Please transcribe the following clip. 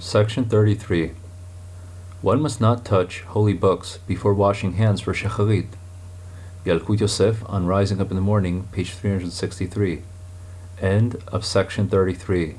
Section 33. One must not touch holy books before washing hands for Shacharit. Yalkut Yosef on Rising Up in the Morning, page 363. End of section 33.